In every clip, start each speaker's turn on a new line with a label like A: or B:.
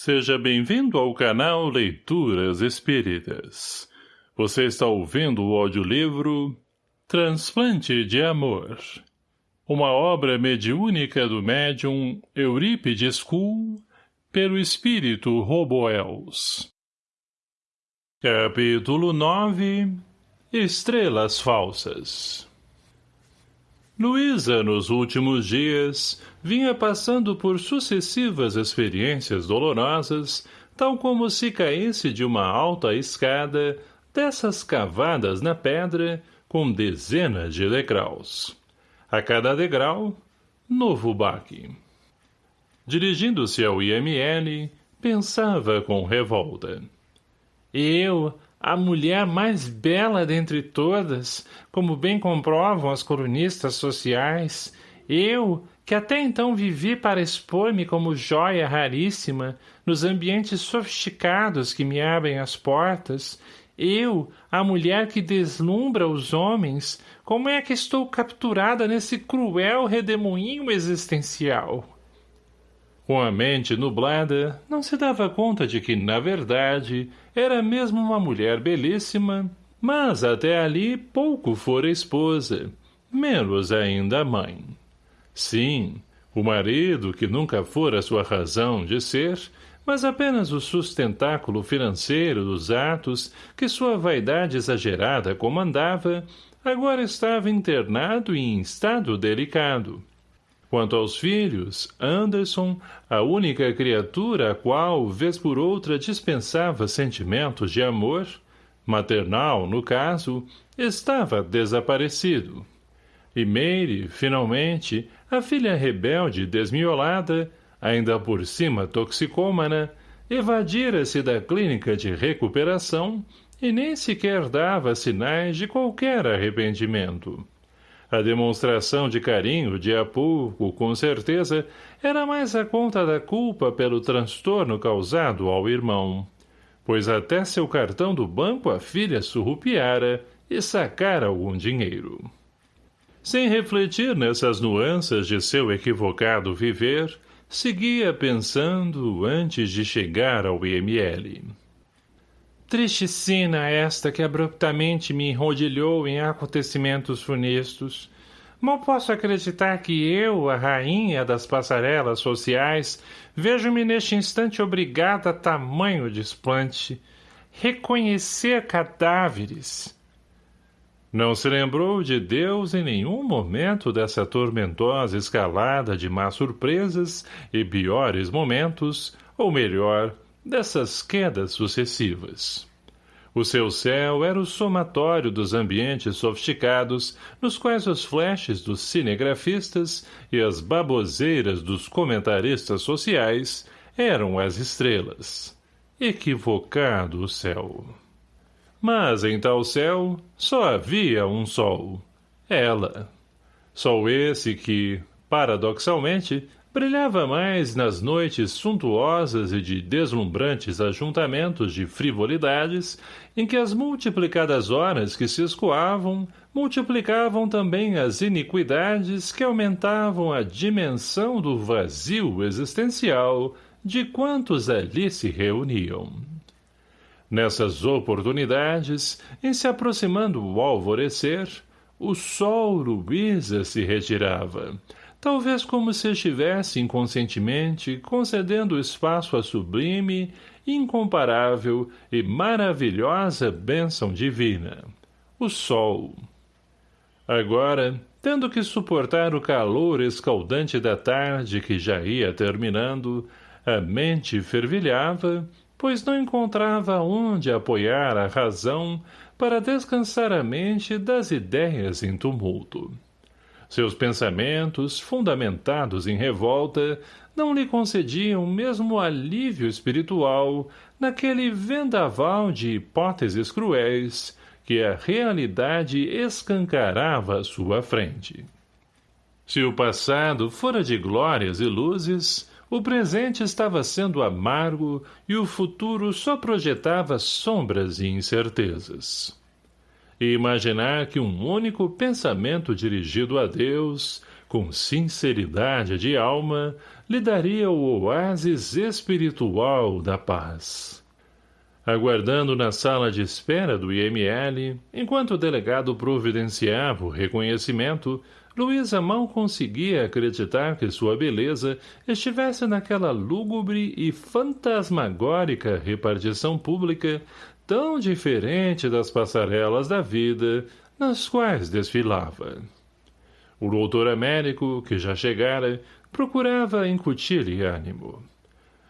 A: Seja bem-vindo ao canal Leituras Espíritas. Você está ouvindo o audiolivro Transplante de Amor. Uma obra mediúnica do médium Eurípides Kuhl, pelo espírito Roboels. Capítulo 9 Estrelas Falsas Luísa, nos últimos dias, vinha passando por sucessivas experiências dolorosas, tal como se caísse de uma alta escada, dessas cavadas na pedra, com dezenas de degraus. A cada degrau, novo baque. Dirigindo-se ao IML, pensava com revolta. Eu, a mulher mais bela dentre todas, como bem comprovam as colunistas sociais, eu, que até então vivi para expor-me como joia raríssima nos ambientes sofisticados que me abrem as portas, eu, a mulher que deslumbra os homens, como é que estou capturada nesse cruel redemoinho existencial? Com a mente nublada, não se dava conta de que, na verdade, era mesmo uma mulher belíssima, mas até ali pouco fora esposa, menos ainda mãe. Sim, o marido, que nunca fora sua razão de ser, mas apenas o sustentáculo financeiro dos atos que sua vaidade exagerada comandava, agora estava internado e em estado delicado, Quanto aos filhos, Anderson, a única criatura a qual, vez por outra, dispensava sentimentos de amor, maternal, no caso, estava desaparecido. E Meire, finalmente, a filha rebelde e desmiolada, ainda por cima toxicômana, evadira-se da clínica de recuperação e nem sequer dava sinais de qualquer arrependimento. A demonstração de carinho de Apulco, com certeza, era mais a conta da culpa pelo transtorno causado ao irmão, pois até seu cartão do banco a filha surrupiara e sacara algum dinheiro. Sem refletir nessas nuances de seu equivocado viver, seguia pensando antes de chegar ao IML. Triste sina esta que abruptamente me enrodilhou em acontecimentos funestos. Mal posso acreditar que eu, a rainha das passarelas sociais, vejo-me neste instante obrigada a tamanho desplante. Reconhecer cadáveres. Não se lembrou de Deus em nenhum momento dessa tormentosa escalada de más surpresas e piores momentos, ou melhor, dessas quedas sucessivas. O seu céu era o somatório dos ambientes sofisticados nos quais os flashes dos cinegrafistas e as baboseiras dos comentaristas sociais eram as estrelas. Equivocado o céu. Mas em tal céu só havia um sol. Ela. Sol esse que, paradoxalmente, brilhava mais nas noites suntuosas e de deslumbrantes ajuntamentos de frivolidades em que as multiplicadas horas que se escoavam multiplicavam também as iniquidades que aumentavam a dimensão do vazio existencial de quantos ali se reuniam. Nessas oportunidades, em se aproximando o alvorecer, o sol Luísa se retirava, talvez como se estivesse inconscientemente concedendo espaço à sublime, incomparável e maravilhosa bênção divina, o sol. Agora, tendo que suportar o calor escaldante da tarde que já ia terminando, a mente fervilhava, pois não encontrava onde apoiar a razão para descansar a mente das ideias em tumulto. Seus pensamentos, fundamentados em revolta, não lhe concediam mesmo alívio espiritual naquele vendaval de hipóteses cruéis que a realidade escancarava à sua frente. Se o passado fora de glórias e luzes, o presente estava sendo amargo e o futuro só projetava sombras e incertezas e imaginar que um único pensamento dirigido a Deus, com sinceridade de alma, lhe daria o oásis espiritual da paz. Aguardando na sala de espera do IML, enquanto o delegado providenciava o reconhecimento, Luísa mal conseguia acreditar que sua beleza estivesse naquela lúgubre e fantasmagórica repartição pública tão diferente das passarelas da vida nas quais desfilava. O doutor Américo, que já chegara, procurava incutir-lhe ânimo.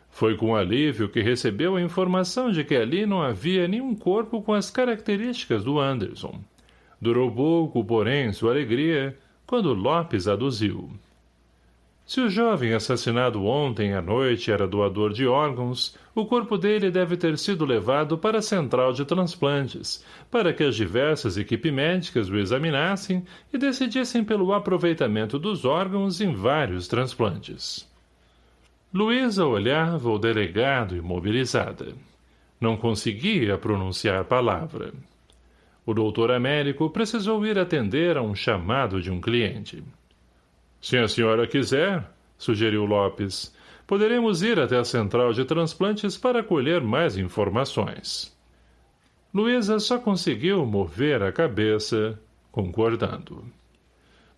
A: Foi com alívio que recebeu a informação de que ali não havia nenhum corpo com as características do Anderson. Durou pouco, porém, sua alegria, quando Lopes aduziu. Se o jovem assassinado ontem à noite era doador de órgãos, o corpo dele deve ter sido levado para a central de transplantes, para que as diversas equipes médicas o examinassem e decidissem pelo aproveitamento dos órgãos em vários transplantes. Luísa olhava o delegado imobilizada. Não conseguia pronunciar palavra. O doutor Américo precisou ir atender a um chamado de um cliente. Se a senhora quiser, sugeriu Lopes, poderemos ir até a central de transplantes para colher mais informações. Luísa só conseguiu mover a cabeça, concordando.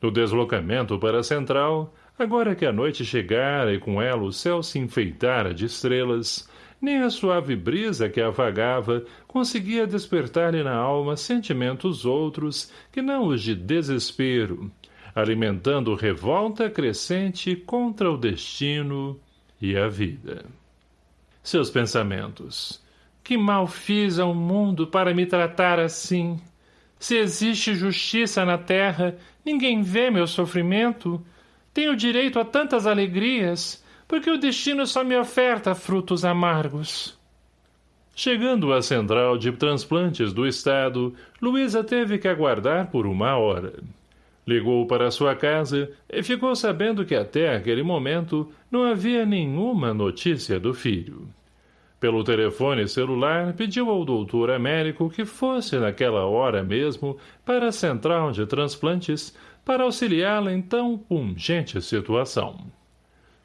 A: No deslocamento para a central, Agora que a noite chegara e com ela o céu se enfeitara de estrelas, nem a suave brisa que a vagava conseguia despertar-lhe na alma sentimentos outros que não os de desespero, alimentando revolta crescente contra o destino e a vida. Seus pensamentos. Que mal fiz ao mundo para me tratar assim? Se existe justiça na terra, ninguém vê meu sofrimento, tenho direito a tantas alegrias, porque o destino só me oferta frutos amargos. Chegando à central de transplantes do estado, Luísa teve que aguardar por uma hora. Ligou para sua casa e ficou sabendo que até aquele momento não havia nenhuma notícia do filho. Pelo telefone celular, pediu ao doutor Américo que fosse naquela hora mesmo para a central de transplantes para auxiliá-la em tão pungente situação.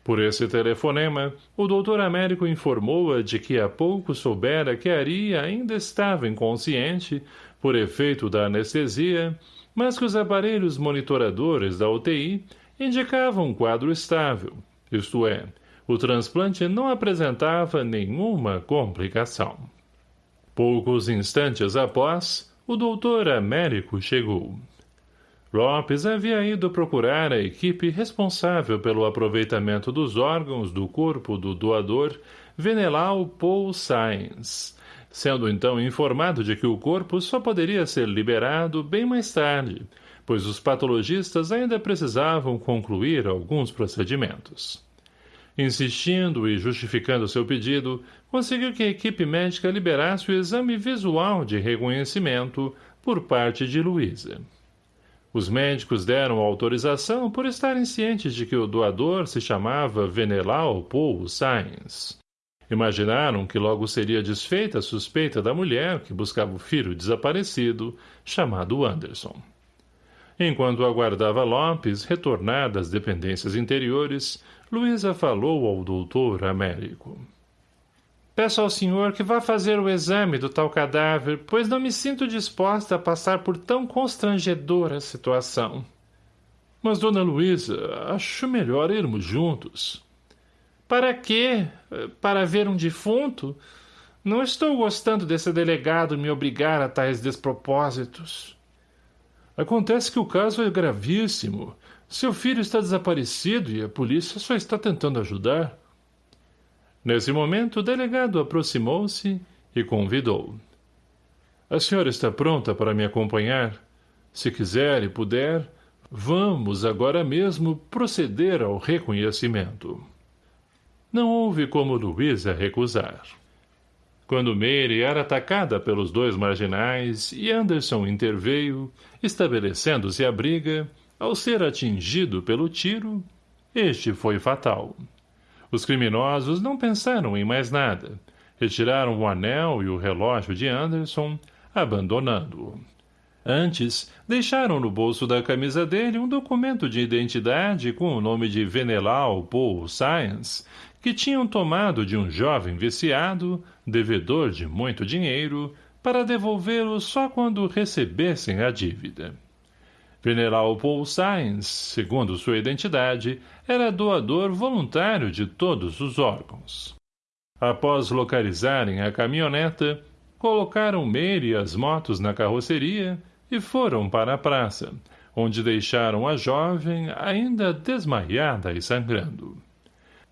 A: Por esse telefonema, o doutor Américo informou-a de que há pouco soubera que Ari ainda estava inconsciente, por efeito da anestesia, mas que os aparelhos monitoradores da UTI indicavam um quadro estável, isto é, o transplante não apresentava nenhuma complicação. Poucos instantes após, o doutor Américo chegou. Lopes havia ido procurar a equipe responsável pelo aproveitamento dos órgãos do corpo do doador Venelau Paul Sainz, sendo então informado de que o corpo só poderia ser liberado bem mais tarde, pois os patologistas ainda precisavam concluir alguns procedimentos. Insistindo e justificando seu pedido, conseguiu que a equipe médica liberasse o exame visual de reconhecimento por parte de Luísa. Os médicos deram autorização por estarem cientes de que o doador se chamava Venelau Paul Sainz. Imaginaram que logo seria desfeita a suspeita da mulher que buscava o filho desaparecido, chamado Anderson. Enquanto aguardava Lopes retornar das dependências interiores, Luísa falou ao doutor Américo. Peço ao senhor que vá fazer o exame do tal cadáver, pois não me sinto disposta a passar por tão constrangedora situação. Mas, dona Luísa, acho melhor irmos juntos. Para quê? Para ver um defunto? Não estou gostando desse delegado me obrigar a tais despropósitos. Acontece que o caso é gravíssimo. Seu filho está desaparecido e a polícia só está tentando ajudar. Nesse momento, o delegado aproximou-se e convidou. A senhora está pronta para me acompanhar? Se quiser e puder, vamos agora mesmo proceder ao reconhecimento. Não houve como Luísa recusar. Quando Mary era atacada pelos dois marginais e Anderson interveio, estabelecendo-se a briga, ao ser atingido pelo tiro, este foi fatal. Os criminosos não pensaram em mais nada. Retiraram o anel e o relógio de Anderson, abandonando-o. Antes, deixaram no bolso da camisa dele um documento de identidade com o nome de Venelau Paul Science, que tinham tomado de um jovem viciado, devedor de muito dinheiro, para devolvê-lo só quando recebessem a dívida. Veneral Paul Science, segundo sua identidade, era doador voluntário de todos os órgãos. Após localizarem a caminhoneta, colocaram Meire e as motos na carroceria e foram para a praça, onde deixaram a jovem ainda desmaiada e sangrando.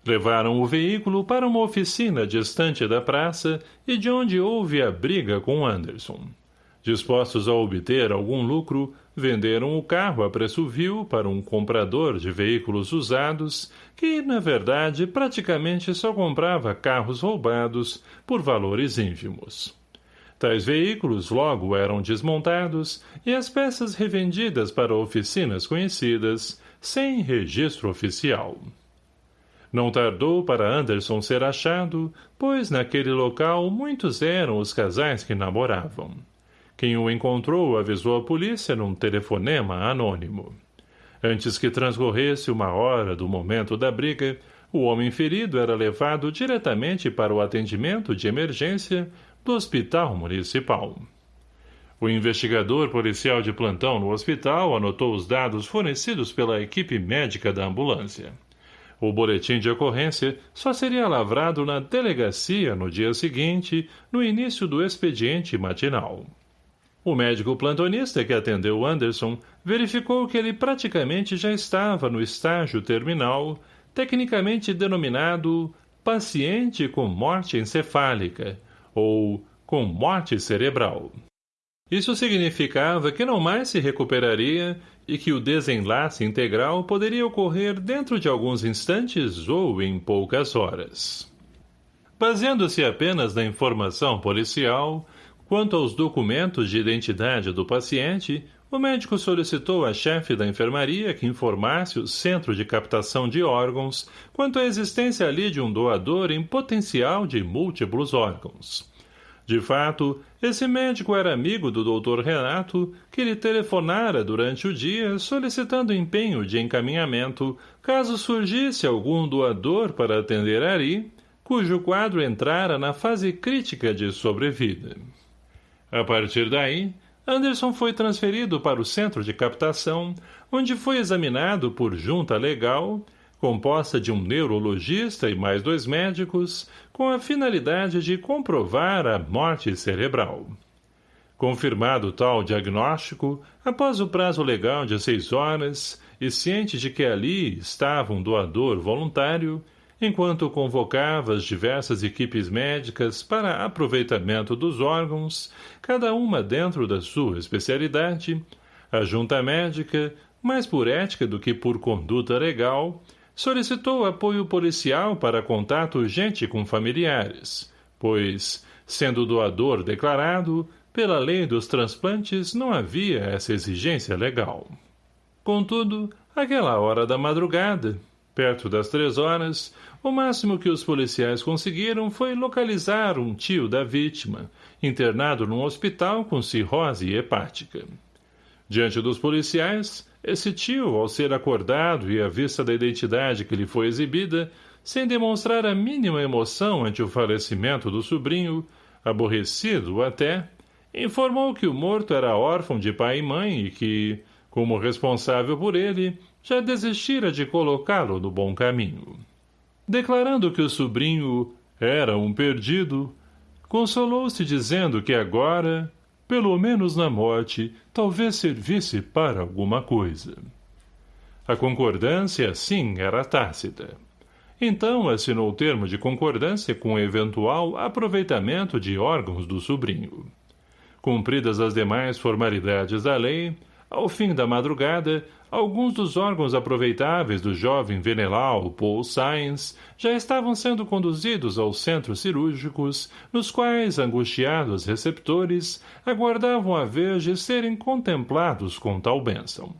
A: Levaram o veículo para uma oficina distante da praça e de onde houve a briga com Anderson. Dispostos a obter algum lucro, venderam o carro a preço vil para um comprador de veículos usados que, na verdade, praticamente só comprava carros roubados por valores ínfimos. Tais veículos logo eram desmontados e as peças revendidas para oficinas conhecidas, sem registro oficial. Não tardou para Anderson ser achado, pois naquele local muitos eram os casais que namoravam. Quem o encontrou avisou a polícia num telefonema anônimo. Antes que transcorresse uma hora do momento da briga, o homem ferido era levado diretamente para o atendimento de emergência do Hospital Municipal. O investigador policial de plantão no hospital anotou os dados fornecidos pela equipe médica da ambulância. O boletim de ocorrência só seria lavrado na delegacia no dia seguinte, no início do expediente matinal. O médico plantonista que atendeu Anderson verificou que ele praticamente já estava no estágio terminal, tecnicamente denominado paciente com morte encefálica, ou com morte cerebral. Isso significava que não mais se recuperaria e que o desenlace integral poderia ocorrer dentro de alguns instantes ou em poucas horas. Baseando-se apenas na informação policial, quanto aos documentos de identidade do paciente, o médico solicitou à chefe da enfermaria que informasse o centro de captação de órgãos quanto à existência ali de um doador em potencial de múltiplos órgãos. De fato, esse médico era amigo do doutor Renato, que lhe telefonara durante o dia solicitando empenho de encaminhamento caso surgisse algum doador para atender ali, cujo quadro entrara na fase crítica de sobrevida. A partir daí, Anderson foi transferido para o centro de captação, onde foi examinado por junta legal composta de um neurologista e mais dois médicos, com a finalidade de comprovar a morte cerebral. Confirmado tal diagnóstico, após o prazo legal de seis horas, e ciente de que ali estava um doador voluntário, enquanto convocava as diversas equipes médicas para aproveitamento dos órgãos, cada uma dentro da sua especialidade, a junta médica, mais por ética do que por conduta legal, solicitou apoio policial para contato urgente com familiares, pois, sendo doador declarado, pela lei dos transplantes não havia essa exigência legal. Contudo, aquela hora da madrugada, perto das três horas, o máximo que os policiais conseguiram foi localizar um tio da vítima, internado num hospital com cirrose hepática. Diante dos policiais, esse tio, ao ser acordado e à vista da identidade que lhe foi exibida, sem demonstrar a mínima emoção ante o falecimento do sobrinho, aborrecido até, informou que o morto era órfão de pai e mãe e que, como responsável por ele, já desistira de colocá-lo no bom caminho. Declarando que o sobrinho era um perdido, consolou-se dizendo que agora, pelo menos na morte, talvez servisse para alguma coisa. A concordância, sim, era tácita. Então assinou o termo de concordância com o eventual aproveitamento de órgãos do sobrinho. Cumpridas as demais formalidades da lei, ao fim da madrugada, alguns dos órgãos aproveitáveis do jovem Venelau Paul Sainz já estavam sendo conduzidos aos centros cirúrgicos, nos quais angustiados receptores aguardavam a vez de serem contemplados com tal bênção.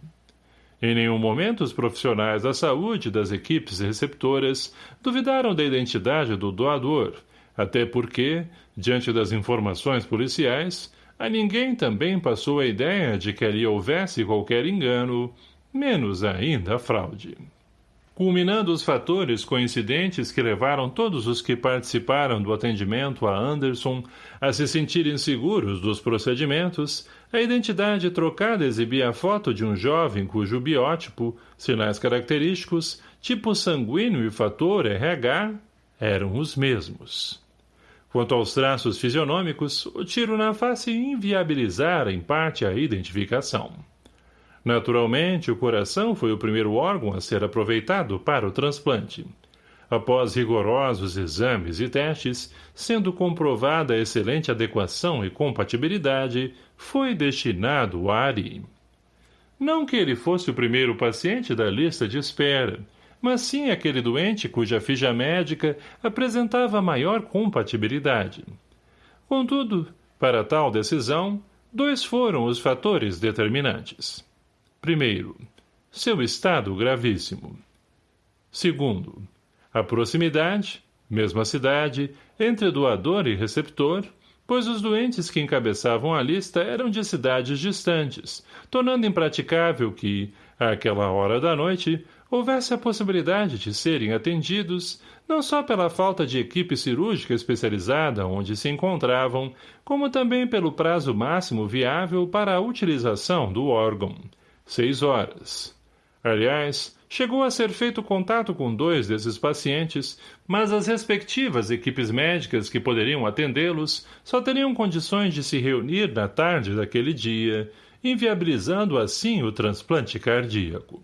A: Em nenhum momento os profissionais da saúde das equipes receptoras duvidaram da identidade do doador, até porque, diante das informações policiais, a ninguém também passou a ideia de que ali houvesse qualquer engano, menos ainda fraude. Culminando os fatores coincidentes que levaram todos os que participaram do atendimento a Anderson a se sentirem seguros dos procedimentos, a identidade trocada exibia a foto de um jovem cujo biótipo, sinais característicos, tipo sanguíneo e fator RH eram os mesmos. Quanto aos traços fisionômicos, o tiro na face inviabilizara em parte a identificação. Naturalmente, o coração foi o primeiro órgão a ser aproveitado para o transplante. Após rigorosos exames e testes, sendo comprovada a excelente adequação e compatibilidade, foi destinado a Ari. Não que ele fosse o primeiro paciente da lista de espera, mas sim aquele doente cuja ficha médica apresentava maior compatibilidade. Contudo, para tal decisão, dois foram os fatores determinantes. Primeiro, seu estado gravíssimo. Segundo, a proximidade, mesma cidade, entre doador e receptor, pois os doentes que encabeçavam a lista eram de cidades distantes, tornando impraticável que, àquela hora da noite, houvesse a possibilidade de serem atendidos, não só pela falta de equipe cirúrgica especializada onde se encontravam, como também pelo prazo máximo viável para a utilização do órgão, Seis horas. Aliás, chegou a ser feito contato com dois desses pacientes, mas as respectivas equipes médicas que poderiam atendê-los só teriam condições de se reunir na tarde daquele dia, inviabilizando assim o transplante cardíaco.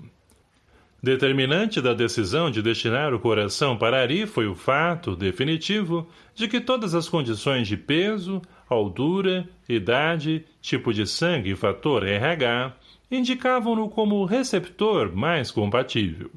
A: Determinante da decisão de destinar o coração para Ari foi o fato, definitivo, de que todas as condições de peso, altura, idade, tipo de sangue e fator RH indicavam-no como receptor mais compatível.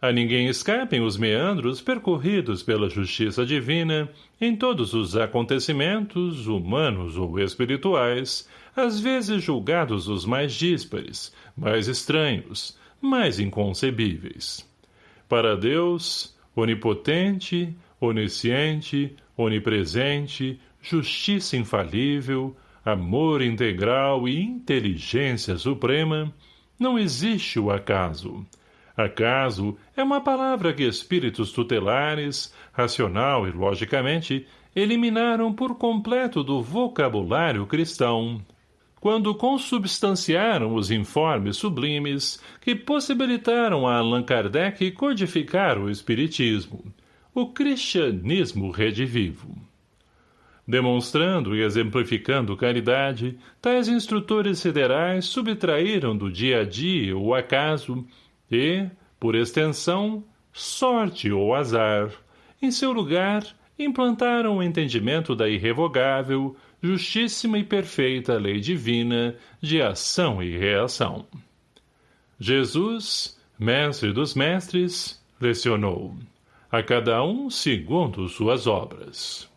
A: A ninguém escapem os meandros percorridos pela justiça divina em todos os acontecimentos, humanos ou espirituais, às vezes julgados os mais díspares, mais estranhos, mais inconcebíveis. Para Deus, onipotente, onisciente, onipresente, justiça infalível, amor integral e inteligência suprema, não existe o acaso. Acaso é uma palavra que espíritos tutelares, racional e logicamente, eliminaram por completo do vocabulário cristão, quando consubstanciaram os informes sublimes que possibilitaram a Allan Kardec codificar o espiritismo, o cristianismo redivivo. Demonstrando e exemplificando caridade, tais instrutores federais subtraíram do dia a dia o acaso e, por extensão, sorte ou azar. Em seu lugar, implantaram o entendimento da irrevogável, justíssima e perfeita lei divina de ação e reação. Jesus, mestre dos mestres, lecionou, a cada um segundo suas obras.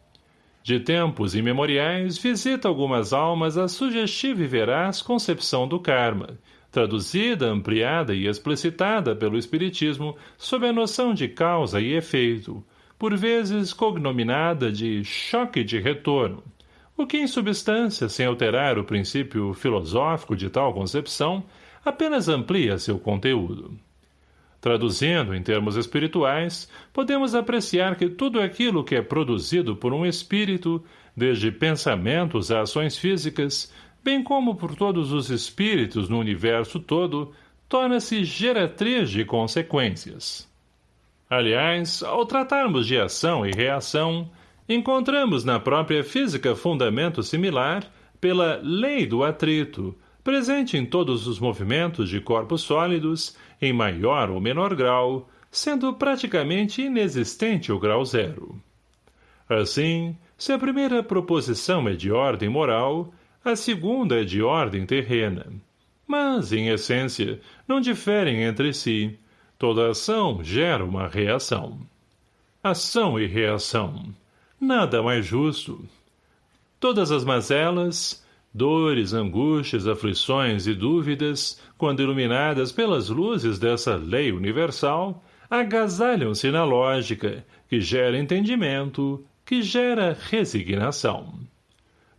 A: De tempos imemoriais, visita algumas almas a sugestiva e veraz concepção do karma, traduzida, ampliada e explicitada pelo Espiritismo sob a noção de causa e efeito, por vezes cognominada de choque de retorno, o que em substância, sem alterar o princípio filosófico de tal concepção, apenas amplia seu conteúdo. Traduzindo em termos espirituais, podemos apreciar que tudo aquilo que é produzido por um espírito, desde pensamentos a ações físicas, bem como por todos os espíritos no universo todo, torna-se geratriz de consequências. Aliás, ao tratarmos de ação e reação, encontramos na própria física fundamento similar pela lei do atrito, presente em todos os movimentos de corpos sólidos, em maior ou menor grau, sendo praticamente inexistente o grau zero. Assim, se a primeira proposição é de ordem moral, a segunda é de ordem terrena. Mas, em essência, não diferem entre si. Toda ação gera uma reação. Ação e reação. Nada mais justo. Todas as mazelas, Dores, angústias, aflições e dúvidas, quando iluminadas pelas luzes dessa lei universal, agasalham-se na lógica, que gera entendimento, que gera resignação.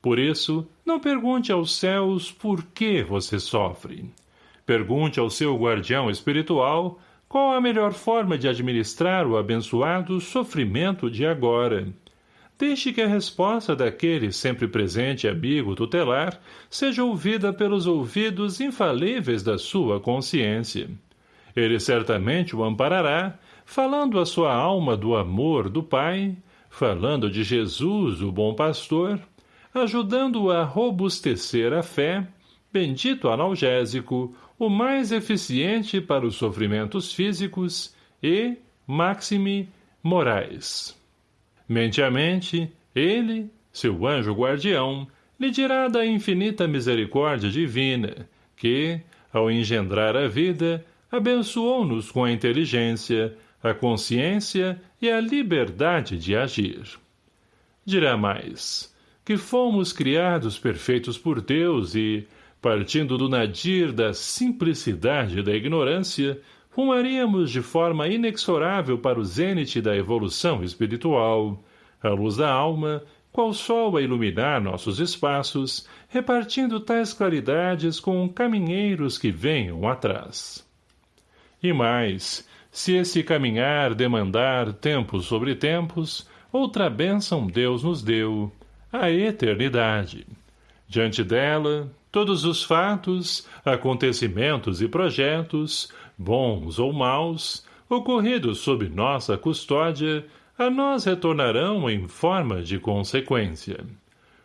A: Por isso, não pergunte aos céus por que você sofre. Pergunte ao seu guardião espiritual qual a melhor forma de administrar o abençoado sofrimento de agora. Deixe que a resposta daquele sempre presente amigo tutelar seja ouvida pelos ouvidos infalíveis da sua consciência. Ele certamente o amparará, falando à sua alma do amor do Pai, falando de Jesus, o bom pastor, ajudando-o a robustecer a fé, bendito analgésico, o mais eficiente para os sofrimentos físicos e, maxime, morais. Mente a mente, ele, seu anjo guardião, lhe dirá da infinita misericórdia divina, que, ao engendrar a vida, abençoou-nos com a inteligência, a consciência e a liberdade de agir. Dirá mais, que fomos criados perfeitos por Deus e, partindo do nadir da simplicidade da ignorância, rumaríamos de forma inexorável para o zênite da evolução espiritual, a luz da alma, qual sol a iluminar nossos espaços, repartindo tais claridades com caminheiros que venham atrás. E mais, se esse caminhar demandar tempos sobre tempos, outra bênção Deus nos deu, a eternidade. Diante dela, todos os fatos, acontecimentos e projetos, bons ou maus, ocorridos sob nossa custódia, a nós retornarão em forma de consequência.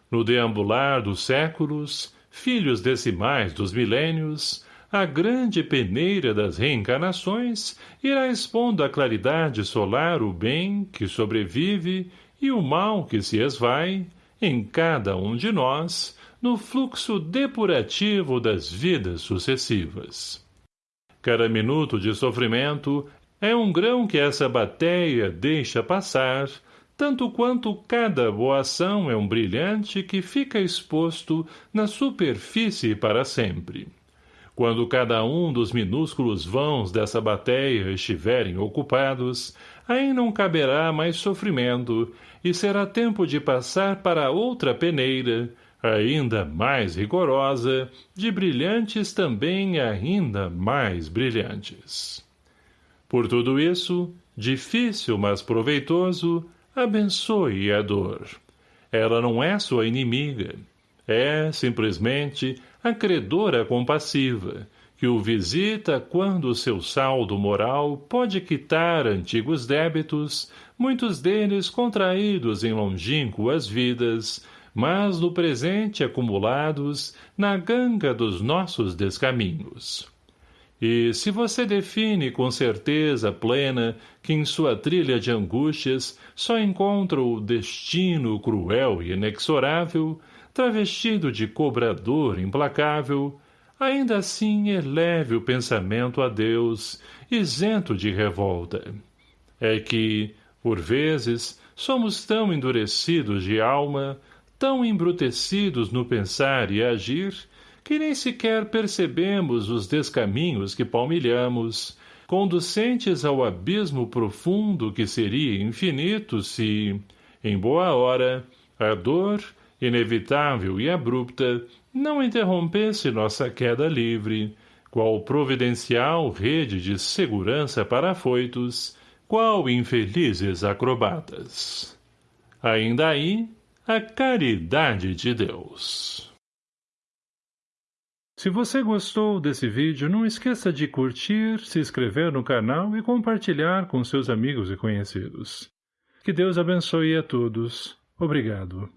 A: No deambular dos séculos, filhos decimais dos milênios, a grande peneira das reencarnações irá expondo à claridade solar o bem que sobrevive e o mal que se esvai, em cada um de nós, no fluxo depurativo das vidas sucessivas. Cada minuto de sofrimento é um grão que essa bateia deixa passar, tanto quanto cada boa ação é um brilhante que fica exposto na superfície para sempre. Quando cada um dos minúsculos vãos dessa bateia estiverem ocupados, aí não caberá mais sofrimento, e será tempo de passar para outra peneira, ainda mais rigorosa, de brilhantes também ainda mais brilhantes. Por tudo isso, difícil mas proveitoso, abençoe a dor. Ela não é sua inimiga. É, simplesmente, a credora compassiva, que o visita quando seu saldo moral pode quitar antigos débitos, muitos deles contraídos em longínquas vidas, mas no presente acumulados na ganga dos nossos descaminhos. E se você define com certeza plena que em sua trilha de angústias só encontra o destino cruel e inexorável, travestido de cobrador implacável, ainda assim eleve o pensamento a Deus, isento de revolta. É que, por vezes, somos tão endurecidos de alma, tão embrutecidos no pensar e agir, que nem sequer percebemos os descaminhos que palmilhamos, conducentes ao abismo profundo que seria infinito se, em boa hora, a dor, inevitável e abrupta, não interrompesse nossa queda livre, qual providencial rede de segurança para afoitos, qual infelizes acrobatas. Ainda aí, a caridade de Deus. Se você gostou desse vídeo, não esqueça de curtir, se inscrever no canal e compartilhar com seus amigos e conhecidos. Que Deus abençoe a todos. Obrigado.